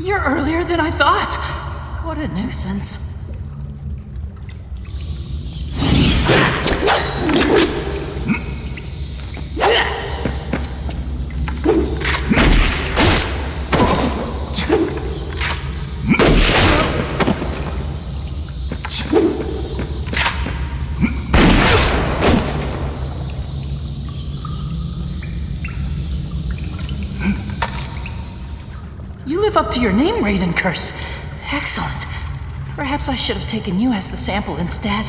You're earlier than I thought. What a nuisance. You live up to your name, Raiden Curse. Excellent. Perhaps I should have taken you as the sample instead.